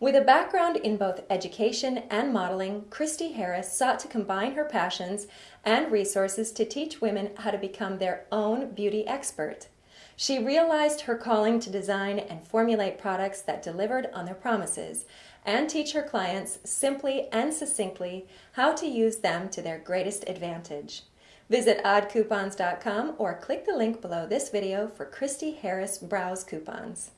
With a background in both education and modeling, Christy Harris sought to combine her passions and resources to teach women how to become their own beauty expert. She realized her calling to design and formulate products that delivered on their promises and teach her clients simply and succinctly how to use them to their greatest advantage. Visit oddcoupons.com or click the link below this video for Christy Harris Browse coupons.